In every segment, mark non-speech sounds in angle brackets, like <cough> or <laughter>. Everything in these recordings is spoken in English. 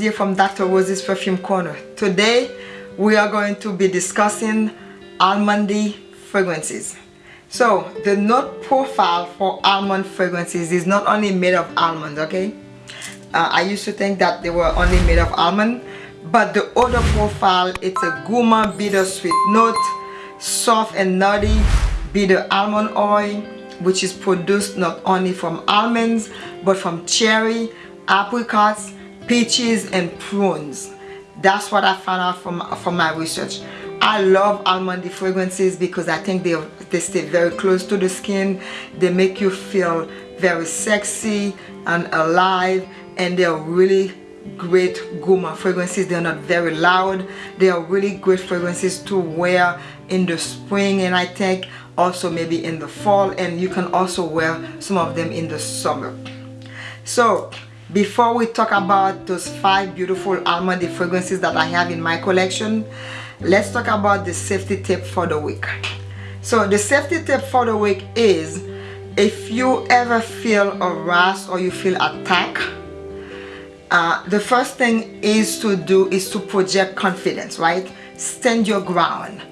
Here from Dr. Rose's Perfume Corner. Today we are going to be discussing almondy fragrances. So the note profile for almond fragrances is not only made of almonds, okay? Uh, I used to think that they were only made of almond, but the odor profile, it's a gourmand bittersweet note, soft and nutty bitter almond oil, which is produced not only from almonds, but from cherry, apricots, peaches, and prunes. That's what I found out from, from my research. I love almondy fragrances because I think they, they stay very close to the skin. They make you feel very sexy and alive and they're really great gourmand fragrances they're not very loud they are really great fragrances to wear in the spring and I think also maybe in the fall and you can also wear some of them in the summer so before we talk about those five beautiful almondy fragrances that I have in my collection let's talk about the safety tip for the week. So the safety tip for the week is if you ever feel a harassed or you feel attacked uh, the first thing is to do is to project confidence right? Stand your ground.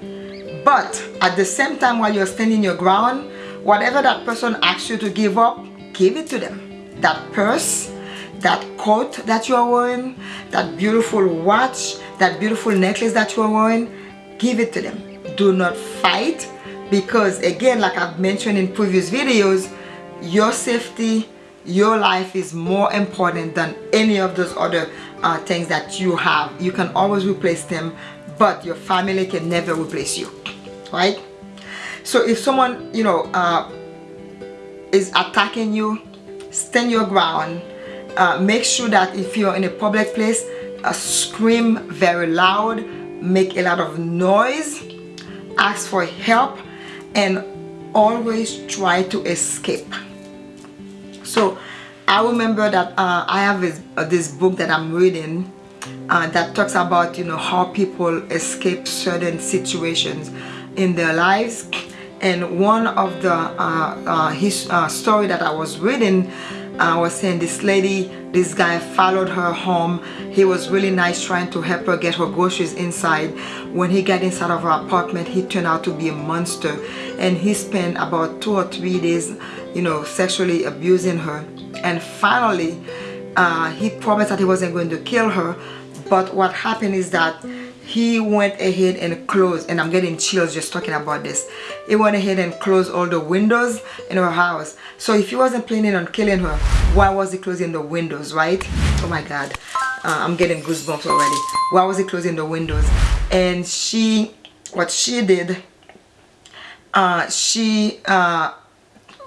But at the same time while you're standing your ground whatever that person asks you to give up give it to them. That purse that coat that you are wearing that beautiful watch that beautiful necklace that you are wearing give it to them. Do not fight because again like I've mentioned in previous videos your safety your life is more important than any of those other uh, things that you have. You can always replace them but your family can never replace you right? So if someone you know uh, is attacking you stand your ground uh, make sure that if you're in a public place uh, scream very loud make a lot of noise ask for help and always try to escape. So I remember that uh, I have this, uh, this book that I'm reading uh, that talks about you know how people escape certain situations in their lives. And one of the uh, uh, his uh, story that I was reading I was saying this lady this guy followed her home. He was really nice trying to help her get her groceries inside. When he got inside of her apartment he turned out to be a monster. And he spent about two or three days you know sexually abusing her. And finally uh, he promised that he wasn't going to kill her. But what happened is that he went ahead and closed and I'm getting chills just talking about this. He went ahead and closed all the windows in her house. So if he wasn't planning on killing her why was he closing the windows right? Oh my god. Uh, I'm getting goosebumps already. Why was he closing the windows? And she what she did uh, she uh,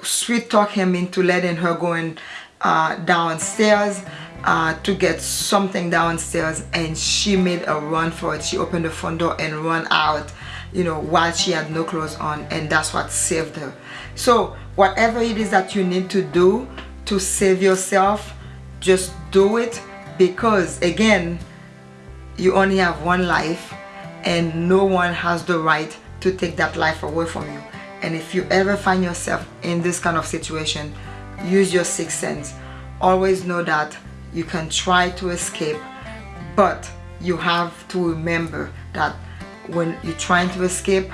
sweet talk him into letting her go in, uh, downstairs uh, to get something downstairs and she made a run for it. She opened the front door and run out you know while she had no clothes on and that's what saved her. So whatever it is that you need to do to save yourself just do it because again you only have one life and no one has the right to take that life away from you. And if you ever find yourself in this kind of situation use your sixth sense. Always know that you can try to escape but you have to remember that when you're trying to escape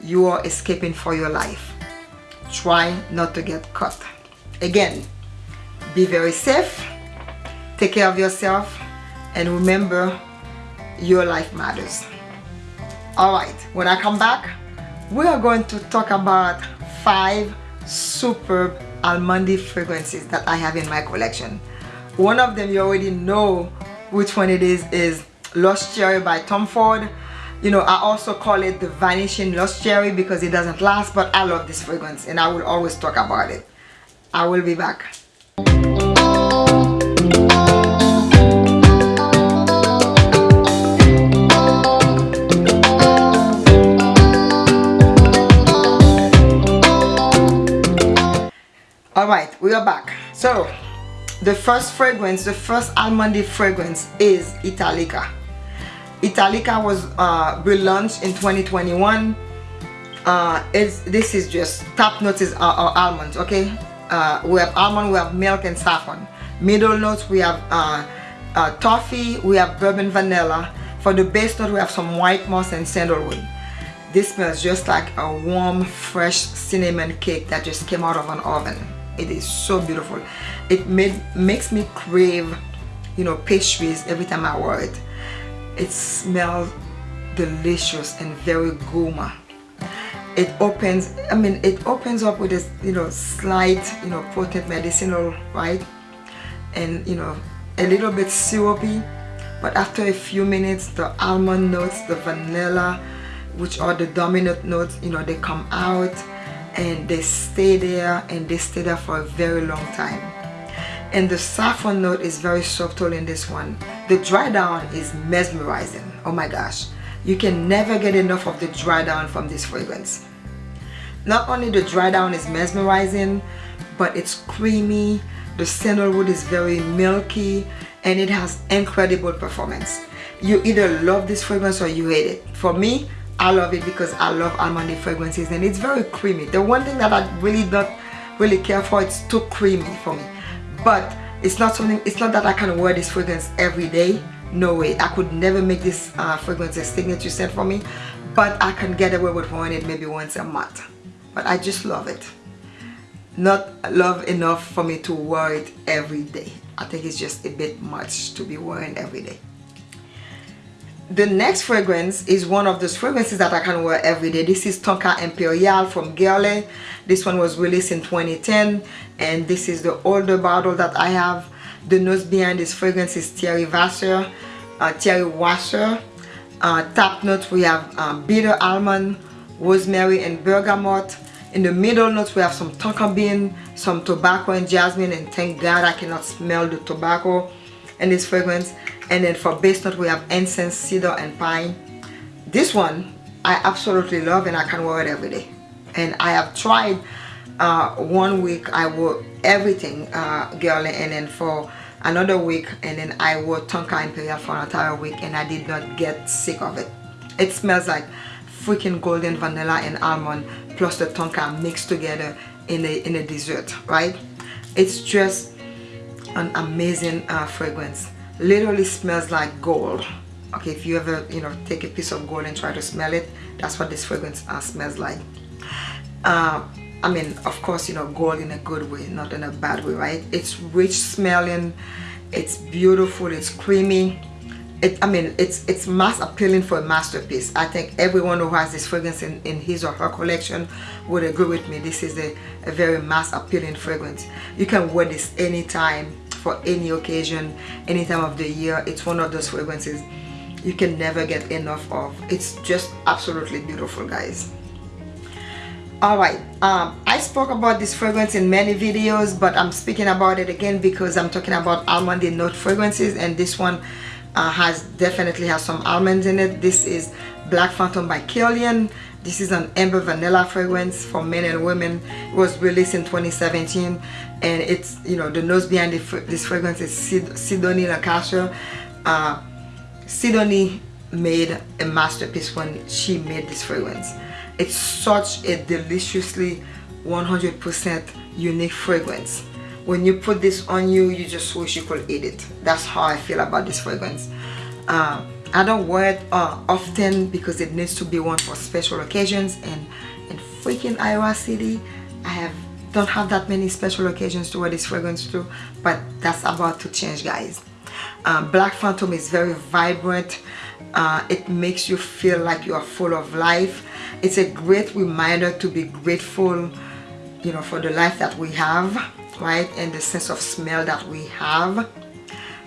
you are escaping for your life. Try not to get caught. Again be very safe take care of yourself and remember your life matters. All right when i come back we are going to talk about five superb almondy fragrances that i have in my collection one of them you already know which one it is is Lost Cherry by Tom Ford. You know I also call it the vanishing Lost Cherry because it doesn't last but I love this fragrance and I will always talk about it. I will be back. All right we are back. So the first fragrance the first almondy fragrance is Italica. Italica was uh, relaunched in 2021 uh, it's, this is just top notes our almonds okay? Uh, we have almond we have milk and saffron. Middle notes we have uh, uh, toffee we have bourbon vanilla. For the base note we have some white moss and sandalwood. This smells just like a warm fresh cinnamon cake that just came out of an oven it is so beautiful. It made makes me crave you know pastries every time I wear it. It smells delicious and very gourmand. It opens I mean it opens up with this you know slight you know potent medicinal right? And you know a little bit syrupy but after a few minutes the almond notes the vanilla which are the dominant notes you know they come out and they stay there and they stay there for a very long time. And the saffron note is very subtle in this one. The dry down is mesmerizing. Oh my gosh. You can never get enough of the dry down from this fragrance. Not only the dry down is mesmerizing but it's creamy the sandalwood is very milky and it has incredible performance. You either love this fragrance or you hate it. For me I love it because I love almond fragrances and it's very creamy. The one thing that I really don't really care for it's too creamy for me. But it's not something it's not that I can wear this fragrance every day. No way. I could never make this uh, fragrance a signature scent for me. But I can get away with wearing it maybe once a month. But I just love it. Not love enough for me to wear it every day. I think it's just a bit much to be wearing every day the next fragrance is one of those fragrances that I can wear every day. This is Tonka Imperial from Guerlain. This one was released in 2010 and this is the older bottle that I have. The nose behind this fragrance is Thierry Wasser. Uh, Thierry Wasser. Uh, top notes we have um, bitter almond, rosemary and bergamot. In the middle notes we have some tonka bean, some tobacco and jasmine and thank God I cannot smell the tobacco in this fragrance and then for base note we have incense cedar and pine. This one I absolutely love and I can wear it every day. And I have tried uh, one week I wore everything uh, Guerlain then for another week and then I wore Tonka Imperial for an entire week and I did not get sick of it. It smells like freaking golden vanilla and almond plus the Tonka mixed together in a, in a dessert right? It's just an amazing uh, fragrance literally smells like gold. Okay if you ever you know take a piece of gold and try to smell it that's what this fragrance uh, smells like. Uh, I mean of course you know gold in a good way not in a bad way right? It's rich smelling it's beautiful it's creamy. It, I mean it's it's mass appealing for a masterpiece. I think everyone who has this fragrance in, in his or her collection would agree with me. This is a, a very mass appealing fragrance. You can wear this anytime for any occasion any time of the year it's one of those fragrances you can never get enough of. It's just absolutely beautiful guys. All right um, i spoke about this fragrance in many videos but i'm speaking about it again because i'm talking about almond note fragrances and this one uh, has definitely has some almonds in it. This is black phantom by Kilian this is an amber vanilla fragrance for men and women. It was released in 2017 and it's you know the nose behind this fragrance is Sidonie Lancesseur uh, Sidonie made a masterpiece when she made this fragrance. It's such a deliciously 100% unique fragrance. When you put this on you you just wish you could eat it. That's how I feel about this fragrance. Uh, I don't wear it uh, often because it needs to be worn for special occasions and in freaking Iowa City. I have don't have that many special occasions to wear this fragrance to but that's about to change guys. Uh, Black Phantom is very vibrant. Uh, it makes you feel like you are full of life. It's a great reminder to be grateful you know for the life that we have right? And the sense of smell that we have.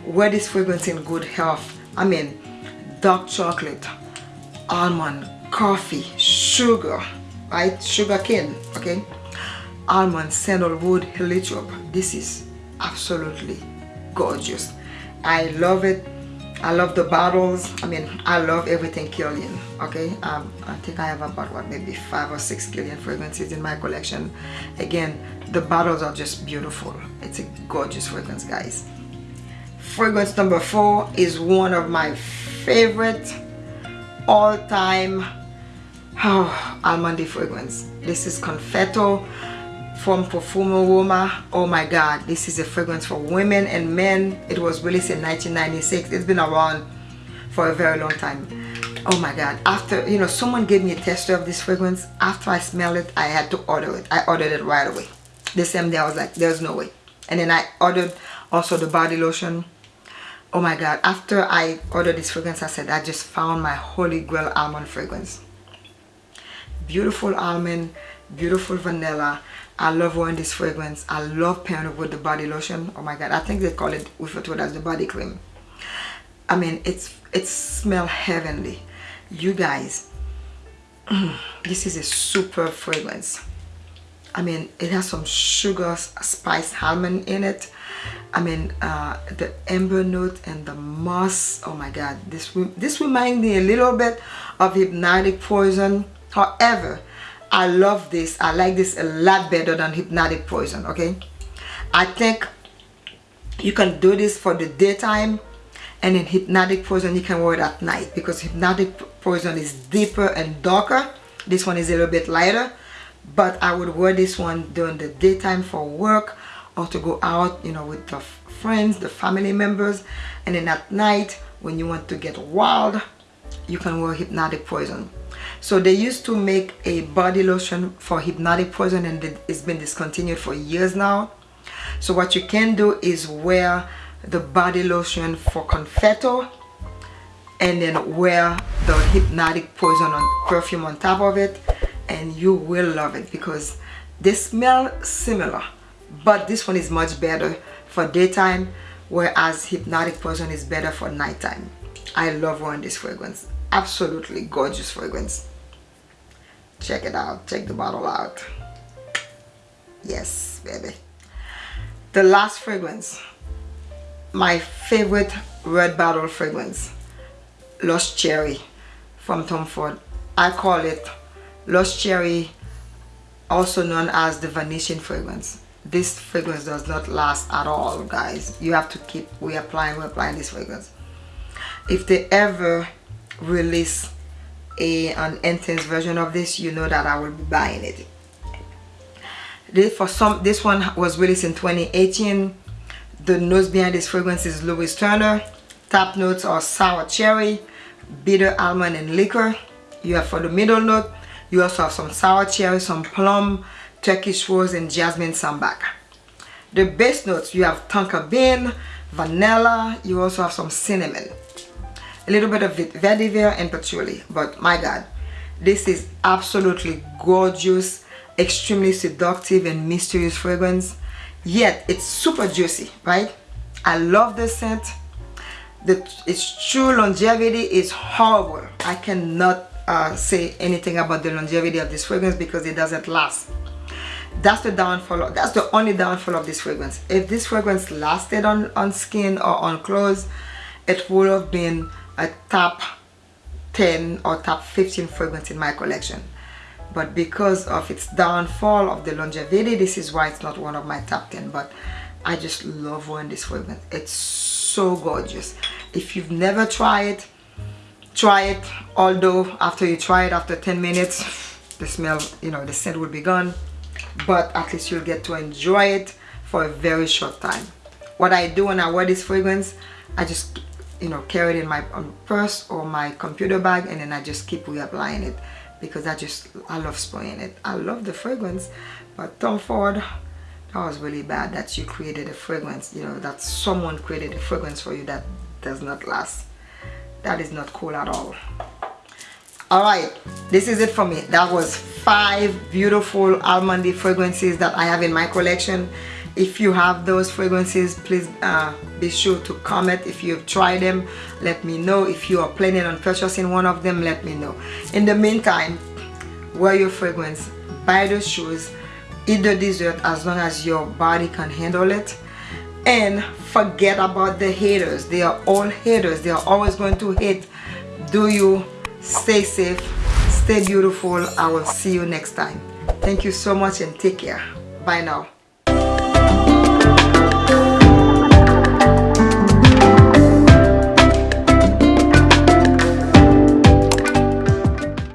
Wear this fragrance in good health? I mean dark chocolate almond coffee sugar right? Sugar cane okay? Almond sandalwood heliotrope this is absolutely gorgeous. I love it. I love the bottles. I mean i love everything Kilian okay? Um, i think i have about what maybe five or six Kilian fragrances in my collection. Again the bottles are just beautiful. It's a gorgeous fragrance guys fragrance number four is one of my favorite all-time oh, almond fragrance this is confetto from Profumum Roma. Oh my God, this is a fragrance for women and men. It was released in 1996. It's been around for a very long time. Oh my God, after, you know, someone gave me a tester of this fragrance. After I smelled it, I had to order it. I ordered it right away. The same day, I was like, there's no way. And then I ordered also the body lotion. Oh my God, after I ordered this fragrance, I said, I just found my holy grail almond fragrance. Beautiful almond, beautiful vanilla I love wearing this fragrance. I love pairing it with the body lotion. Oh my god, I think they call it refer to it as the body cream. I mean, it's it smells heavenly. You guys, <clears throat> this is a super fragrance. I mean, it has some sugar, spice, almond in it. I mean, uh, the amber note and the moss. Oh my God, this this reminds me a little bit of hypnotic poison. However, I love this. I like this a lot better than Hypnotic Poison, okay? I think you can do this for the daytime and in Hypnotic Poison you can wear it at night because Hypnotic Poison is deeper and darker. This one is a little bit lighter but I would wear this one during the daytime for work or to go out, you know, with the friends, the family members. And then at night when you want to get wild, you can wear Hypnotic Poison. So they used to make a body lotion for hypnotic poison and it's been discontinued for years now. So what you can do is wear the body lotion for confetto and then wear the hypnotic poison on perfume on top of it and you will love it because they smell similar but this one is much better for daytime whereas hypnotic poison is better for nighttime. I love wearing this fragrance. Absolutely gorgeous fragrance. Check it out. Check the bottle out. Yes baby. The last fragrance. My favorite red bottle fragrance. Lost Cherry from Tom Ford. I call it Lost Cherry also known as the Venetian fragrance this fragrance does not last at all guys. You have to keep reapplying reapplying this fragrance. If they ever release a an intense version of this you know that I will be buying it. This for some this one was released in 2018 the notes behind this fragrance is Louise Turner. Top notes are sour cherry bitter almond and liquor. You have for the middle note you also have some sour cherry some plum turkish rose and jasmine sambac the base notes you have tonka bean vanilla you also have some cinnamon. A little bit of vetiver and patchouli but my god this is absolutely gorgeous extremely seductive and mysterious fragrance. Yet it's super juicy right? I love the scent. The its true longevity is horrible. I cannot uh, say anything about the longevity of this fragrance because it doesn't last that's the downfall that's the only downfall of this fragrance. If this fragrance lasted on on skin or on clothes it would have been a top 10 or top 15 fragrance in my collection. But because of its downfall of the longevity this is why it's not one of my top 10 but I just love wearing this fragrance. It's so gorgeous. If you've never tried it try it. Although after you try it after 10 minutes the smell you know the scent will be gone but at least you'll get to enjoy it for a very short time. What I do when I wear this fragrance I just you know carry it in my um, purse or my computer bag and then I just keep reapplying it because I just I love spraying it. I love the fragrance but Tom Ford that was really bad that you created a fragrance you know that someone created a fragrance for you that does not last. That is not cool at all all right this is it for me. That was five beautiful almondy fragrances that I have in my collection. If you have those fragrances please uh, be sure to comment. If you've tried them let me know. If you are planning on purchasing one of them let me know. In the meantime wear your fragrance buy the shoes eat the dessert as long as your body can handle it. And forget about the haters. They are all haters. They are always going to hate. Do you stay safe stay beautiful. I will see you next time. Thank you so much and take care. Bye now